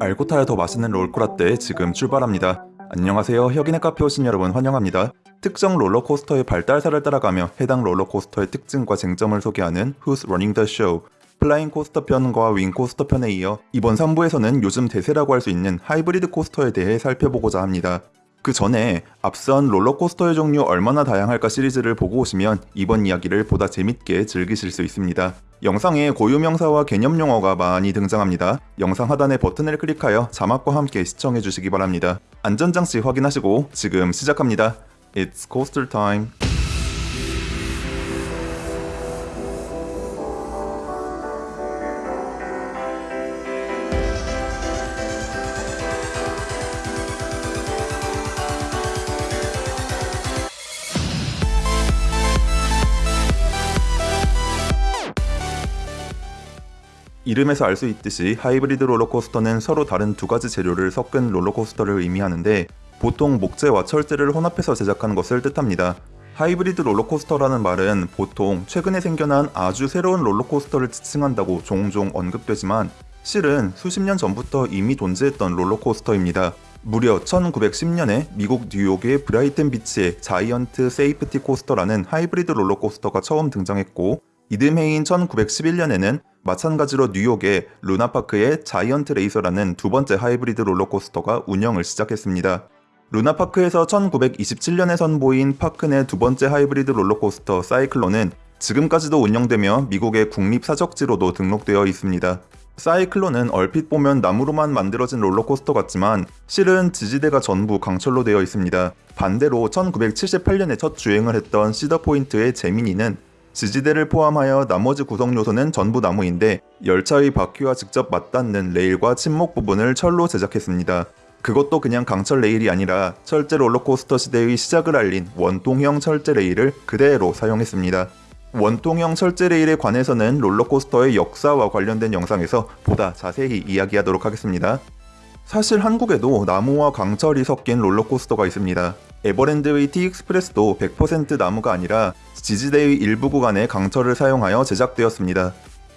알고 타야 더 맛있는 롤코라떼 지금 출발합니다. 안녕하세요. 혁인의 카페 오신 여러분 환영합니다. 특정 롤러코스터의 발달사를 따라가며 해당 롤러코스터의 특징과 쟁점을 소개하는 Who's Running the Show flying coaster 편과 wing coaster 편에 이어 이번 3부에서는 요즘 대세라고 할 수 있는 하이브리드 coaster에 대해 살펴보고자 합니다. 그 전에 앞선 롤러코스터의 종류 얼마나 다양할까 시리즈를 보고 오시면 이번 이야기를 보다 재밌게 즐기실 수 있습니다. 영상에 고유 명사와 개념 용어가 많이 등장합니다. 영상 하단의 버튼을 클릭하여 자막과 함께 시청해 주시기 바랍니다. 안전장치 확인하시고 지금 시작합니다. It's coaster time. 이름에서 알 수 있듯이 하이브리드 롤러코스터는 서로 다른 두 가지 재료를 섞은 롤러코스터를 의미하는데 보통 목재와 철제를 혼합해서 제작한 것을 뜻합니다. 하이브리드 롤러코스터라는 말은 보통 최근에 생겨난 아주 새로운 롤러코스터를 지칭한다고 종종 언급되지만 실은 수십 년 전부터 이미 존재했던 롤러코스터입니다. 무려 1910년에 미국 뉴욕의 브라이튼 비치의 Giant Safety Coaster라는 하이브리드 롤러코스터가 처음 등장했고 이듬해인 1911년에는 마찬가지로 뉴욕의 루나파크의 자이언트 레이서라는 두 번째 하이브리드 롤러코스터가 운영을 시작했습니다. 루나파크에서 1927년에 선보인 파크 내 두 번째 하이브리드 롤러코스터 사이클론은 지금까지도 운영되며 미국의 국립사적지로도 등록되어 있습니다. 사이클론은 얼핏 보면 나무로만 만들어진 롤러코스터 같지만 실은 지지대가 전부 강철로 되어 있습니다. 반대로 1978년에 첫 주행을 했던 시더포인트의 제미니는 지지대를 포함하여 나머지 구성 요소는 전부 나무인데 열차의 바퀴와 직접 맞닿는 레일과 침목 부분을 철로 제작했습니다. 그것도 그냥 강철 레일이 아니라 철제 롤러코스터 시대의 시작을 알린 원통형 철제 레일을 그대로 사용했습니다. 원통형 철제 레일에 관해서는 롤러코스터의 역사와 관련된 영상에서 보다 자세히 이야기하도록 하겠습니다. 사실 한국에도 나무와 강철이 섞인 롤러코스터가 있습니다. 에버랜드의 T-익스프레스도 100% 나무가 아니라 지지대의 일부 구간에 강철을 사용하여 제작되었습니다.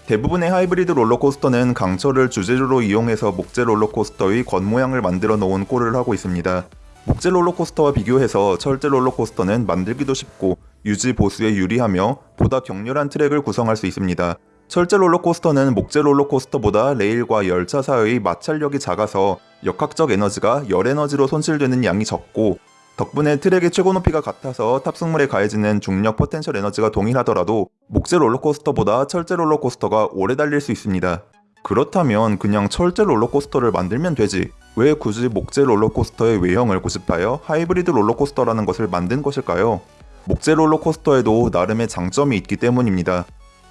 대부분의 하이브리드 롤러코스터는 강철을 주재료로 이용해서 목재 롤러코스터의 겉모양을 만들어 놓은 꼴을 하고 있습니다. 목재 롤러코스터와 비교해서 철제 롤러코스터는 만들기도 쉽고 유지 보수에 유리하며 보다 격렬한 트랙을 구성할 수 있습니다. 철제 롤러코스터는 목재 롤러코스터보다 레일과 열차 사이의 마찰력이 작아서 역학적 에너지가 열 에너지로 손실되는 양이 적고 덕분에 트랙의 최고 높이가 같아서 탑승물에 가해지는 중력 포텐셜 에너지가 동일하더라도 목재 롤러코스터보다 철제 롤러코스터가 오래 달릴 수 있습니다. 그렇다면 그냥 철제 롤러코스터를 만들면 되지 왜 굳이 목재 롤러코스터의 외형을 고집하여 하이브리드 롤러코스터라는 것을 만든 것일까요? 목재 롤러코스터에도 나름의 장점이 있기 때문입니다.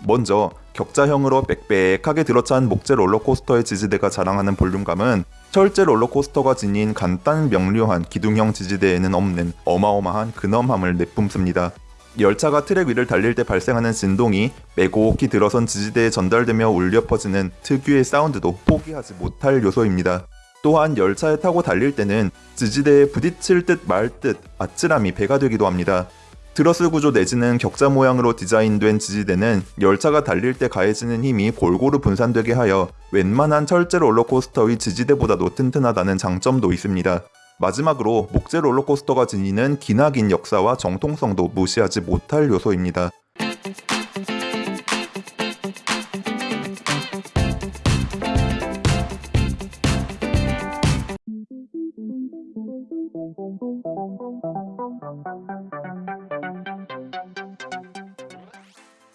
먼저 격자형으로 빽빽하게 들어찬 목재 롤러코스터의 지지대가 자랑하는 볼륨감은 철제 롤러코스터가 지닌 간단 명료한 기둥형 지지대에는 없는 어마어마한 근엄함을 내뿜습니다. 열차가 트랙 위를 달릴 때 발생하는 진동이 빼곡히 들어선 지지대에 전달되며 울려 퍼지는 특유의 사운드도 포기하지 못할 요소입니다. 또한 열차에 타고 달릴 때는 지지대에 부딪힐 듯 말 듯 아찔함이 배가 되기도 합니다. 드러스 구조 내지는 격자 모양으로 디자인된 지지대는 열차가 달릴 때 가해지는 힘이 골고루 분산되게 하여 웬만한 철제 롤러코스터의 지지대보다도 튼튼하다는 장점도 있습니다. 마지막으로 목재 롤러코스터가 지니는 기나긴 역사와 정통성도 무시하지 못할 요소입니다.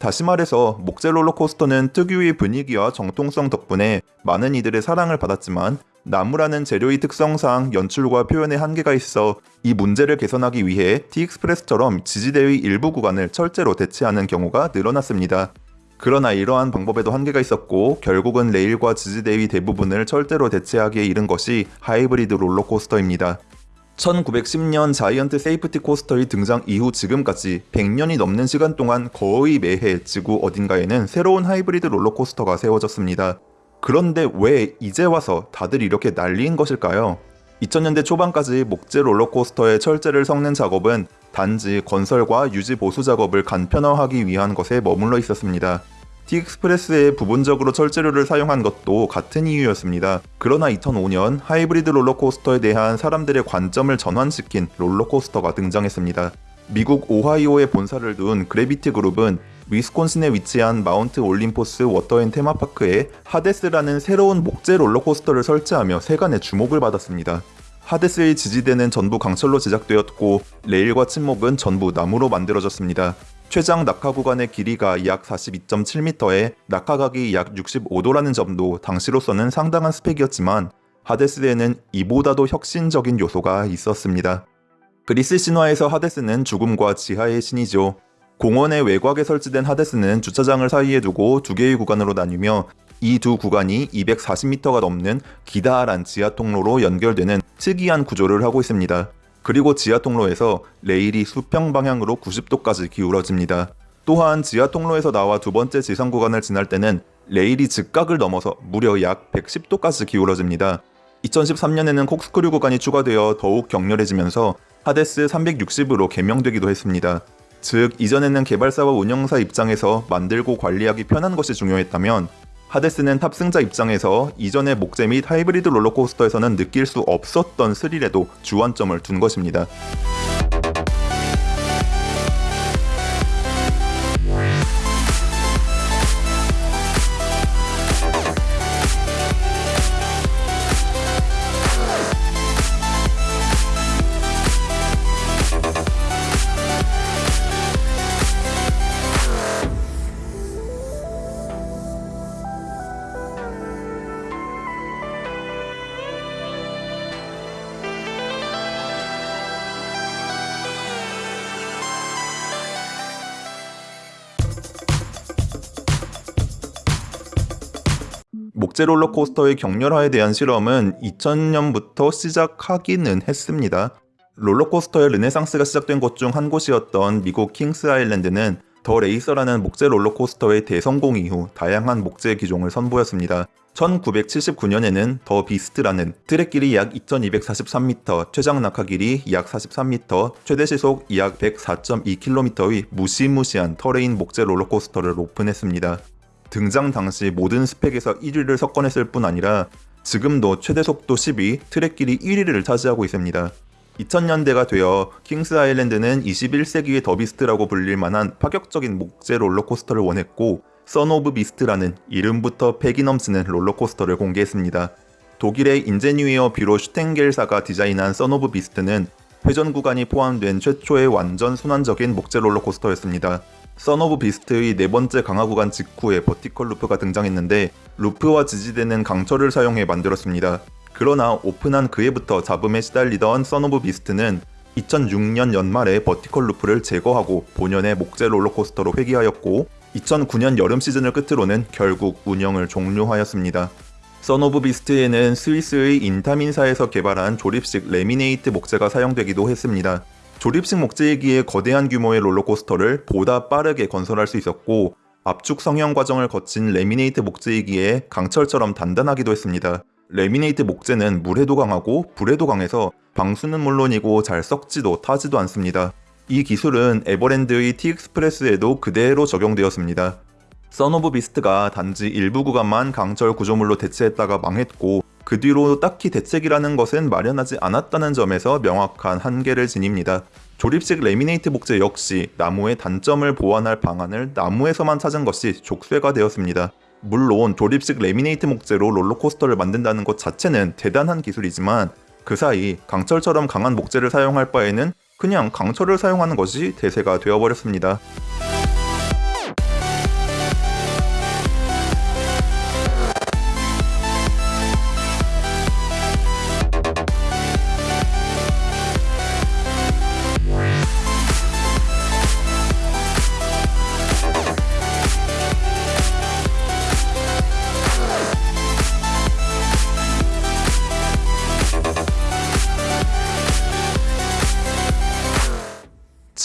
다시 말해서 목재 롤러코스터는 특유의 분위기와 정통성 덕분에 많은 이들의 사랑을 받았지만 나무라는 재료의 특성상 연출과 표현에 한계가 있어 이 문제를 개선하기 위해 T-익스프레스처럼 지지대의 일부 구간을 철제로 대체하는 경우가 늘어났습니다. 그러나 이러한 방법에도 한계가 있었고 결국은 레일과 지지대의 대부분을 철제로 대체하기에 이른 것이 하이브리드 롤러코스터입니다. 1910년 자이언트 세이프티 코스터의 등장 이후 지금까지 100년이 넘는 시간 동안 거의 매해 지구 어딘가에는 새로운 하이브리드 롤러코스터가 세워졌습니다. 그런데 왜 이제 와서 다들 이렇게 난리인 것일까요? 2000년대 초반까지 목재 롤러코스터에 철제를 섞는 작업은 단지 건설과 유지 보수 작업을 간편화하기 위한 것에 머물러 있었습니다. T익스프레스에 부분적으로 철재료를 사용한 것도 같은 이유였습니다. 그러나 2005년 하이브리드 롤러코스터에 대한 사람들의 관점을 전환시킨 롤러코스터가 등장했습니다. 미국 오하이오에 본사를 둔 그래비티 그룹은 위스콘신에 위치한 마운트 올림포스 워터앤 테마파크에 하데스라는 새로운 목재 롤러코스터를 설치하며 세간의 주목을 받았습니다. 하데스의 지지대는 전부 강철로 제작되었고 레일과 침목은 전부 나무로 만들어졌습니다. 최장 낙하 구간의 길이가 약 42.7m에 낙하각이 약 65도라는 점도 당시로서는 상당한 스펙이었지만 하데스에는 이보다도 혁신적인 요소가 있었습니다. 그리스 신화에서 하데스는 죽음과 지하의 신이죠. 공원의 외곽에 설치된 하데스는 주차장을 사이에 두고 두 개의 구간으로 나뉘며 이 두 구간이 240m가 넘는 기다란 지하 통로로 연결되는 특이한 구조를 하고 있습니다. 그리고 지하 통로에서 레일이 수평 방향으로 90도까지 기울어집니다. 또한 지하 통로에서 나와 두 번째 지상 구간을 지날 때는 레일이 직각을 넘어서 무려 약 110도까지 기울어집니다. 2013년에는 콕스크류 구간이 추가되어 더욱 격렬해지면서 하데스 360으로 개명되기도 했습니다. 즉 이전에는 개발사와 운영사 입장에서 만들고 관리하기 편한 것이 중요했다면 하데스는 탑승자 입장에서 이전의 목재 및 하이브리드 롤러코스터에서는 느낄 수 없었던 스릴에도 주안점을 둔 것입니다. 목재 롤러코스터의 격렬화에 대한 실험은 2000년부터 시작하기는 했습니다. 롤러코스터의 르네상스가 시작된 곳 중 한 곳이었던 미국 킹스 아일랜드는 더 레이서라는 목재 롤러코스터의 대성공 이후 다양한 목재 기종을 선보였습니다. 1979년에는 더 비스트라는 트랙 길이 약 2243m, 최장 낙하 길이 약 43m, 최대 시속 약 104.2km의 무시무시한 terrain 목재 롤러코스터를 오픈했습니다. 등장 당시 모든 스펙에서 1위를 석권했을 뿐 아니라 지금도 최대 속도 10위, 트랙 길이 1위를 차지하고 있습니다. 2000년대가 되어 킹스 아일랜드는 21세기의 더비스트라고 불릴 만한 파격적인 목재 롤러코스터를 원했고 선 오브 비스트라는 이름부터 패기 넘치는 롤러코스터를 공개했습니다. 독일의 인제뉴이어 비로 슈텐겔사가 디자인한 선 오브 비스트는 회전 구간이 포함된 최초의 완전 순환적인 목재 롤러코스터였습니다. 선 오브 비스트의 네 번째 강화 구간 직후에 vertical loop가 등장했는데 loop와 지지대는 강철을 사용해 만들었습니다. 그러나 오픈한 그해부터 잡음에 시달리던 선 오브 비스트는 2006년 연말에 vertical loop를 제거하고 본연의 목재 롤러코스터로 회귀하였고 2009년 여름 시즌을 끝으로는 결국 운영을 종료하였습니다. 선 오브 비스트에는 스위스의 인타민사에서 개발한 조립식 레미네이트 목재가 사용되기도 했습니다. 조립식 목재이기에 거대한 규모의 롤러코스터를 보다 빠르게 건설할 수 있었고 압축 성형 과정을 거친 레미네이트 목재이기에 강철처럼 단단하기도 했습니다. 레미네이트 목재는 물에도 강하고 불에도 강해서 방수는 물론이고 잘 썩지도 타지도 않습니다. 이 기술은 에버랜드의 티익스프레스에도 그대로 적용되었습니다. 선 오브 비스트가 단지 일부 구간만 강철 구조물로 대체했다가 망했고 그 뒤로 딱히 대책이라는 것은 마련하지 않았다는 점에서 명확한 한계를 지닙니다. 조립식 레미네이트 목재 역시 나무의 단점을 보완할 방안을 나무에서만 찾은 것이 족쇄가 되었습니다. 물론 조립식 레미네이트 목재로 롤러코스터를 만든다는 것 자체는 대단한 기술이지만 그 사이 강철처럼 강한 목재를 사용할 바에는 그냥 강철을 사용하는 것이 대세가 되어버렸습니다.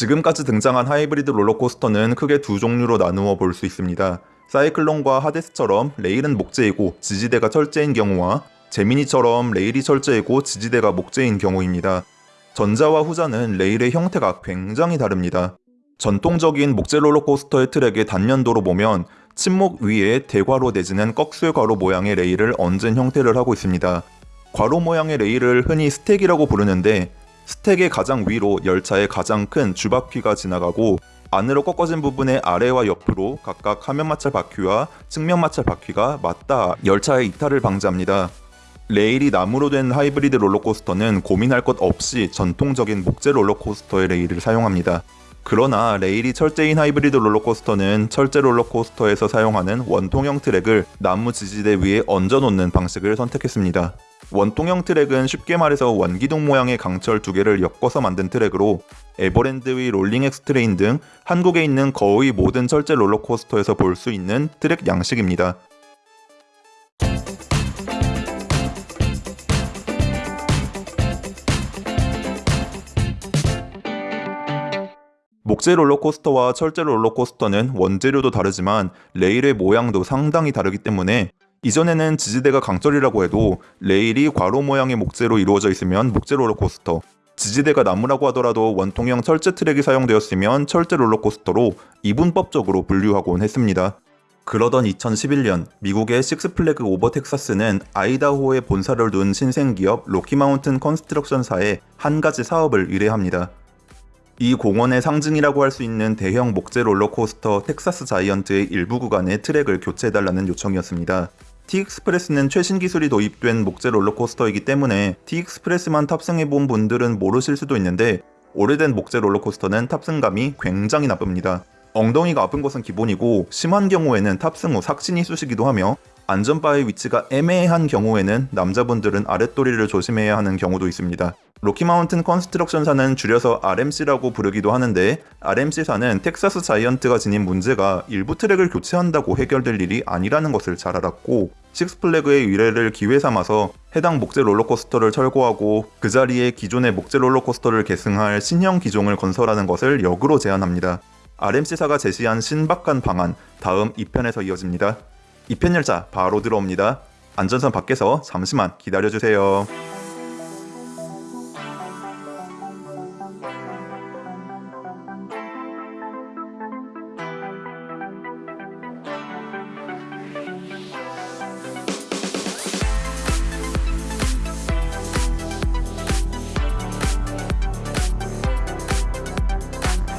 지금까지 등장한 하이브리드 롤러코스터는 크게 두 종류로 나누어 볼 수 있습니다. 사이클론과 하데스처럼 레일은 목재이고 지지대가 철제인 경우와 제미니처럼 레일이 철제이고 지지대가 목재인 경우입니다. 전자와 후자는 레일의 형태가 굉장히 다릅니다. 전통적인 목재 롤러코스터의 트랙의 단면도로 보면 침목 위에 대괄호 내지는 꺾쇠 괄호 모양의 레일을 얹은 형태를 하고 있습니다. 괄호 모양의 레일을 흔히 stack이라고 부르는데 스택의 가장 위로 열차의 가장 큰 주바퀴가 지나가고 안으로 꺾어진 부분의 아래와 옆으로 각각 하면 마찰 바퀴와 측면 마찰 바퀴가 맞닿아 열차의 이탈을 방지합니다. 레일이 나무로 된 하이브리드 롤러코스터는 고민할 것 없이 전통적인 목재 롤러코스터의 레일을 사용합니다. 그러나 레일이 철제인 하이브리드 롤러코스터는 철제 롤러코스터에서 사용하는 원통형 트랙을 나무 지지대 위에 얹어놓는 방식을 선택했습니다. 원통형 트랙은 쉽게 말해서 원기둥 모양의 강철 두 개를 엮어서 만든 트랙으로 에버랜드의 롤링 엑스트레인 등 한국에 있는 거의 모든 철제 롤러코스터에서 볼 수 있는 트랙 양식입니다. 목재 롤러코스터와 철제 롤러코스터는 원재료도 다르지만 레일의 모양도 상당히 다르기 때문에 이전에는 지지대가 강철이라고 해도 레일이 괄호 모양의 목재로 이루어져 있으면 목재 롤러코스터, 지지대가 나무라고 하더라도 원통형 철제 트랙이 사용되었으면 철제 롤러코스터로 이분법적으로 분류하곤 했습니다. 그러던 2011년 미국의 식스플래그 오버 텍사스는 아이다호에 본사를 둔 신생기업 로키마운튼 컨스트럭션사에 한 가지 사업을 의뢰합니다. 이 공원의 상징이라고 할 수 있는 대형 목재 롤러코스터 텍사스 자이언트의 일부 구간의 트랙을 교체해달라는 요청이었습니다. T-익스프레스는 최신 기술이 도입된 목재 롤러코스터이기 때문에 T-익스프레스만 탑승해본 분들은 모르실 수도 있는데 오래된 목재 롤러코스터는 탑승감이 굉장히 나쁩니다. 엉덩이가 아픈 것은 기본이고 심한 경우에는 탑승 후 삭신이 쑤시기도 하며 안전바의 위치가 애매한 경우에는 남자분들은 아랫도리를 조심해야 하는 경우도 있습니다. 로키마운튼 컨스트럭션사는 줄여서 RMC라고 부르기도 하는데 RMC사는 텍사스 자이언트가 지닌 문제가 일부 트랙을 교체한다고 해결될 일이 아니라는 것을 잘 알았고 식스플래그의 의뢰를 기회 삼아서 해당 목재 롤러코스터를 철거하고 그 자리에 기존의 목재 롤러코스터를 계승할 신형 기종을 건설하는 것을 역으로 제안합니다. RMC사가 제시한 신박한 방안 다음 2편에서 이어집니다. 2편 열차 바로 들어옵니다. 안전선 밖에서 잠시만 기다려주세요.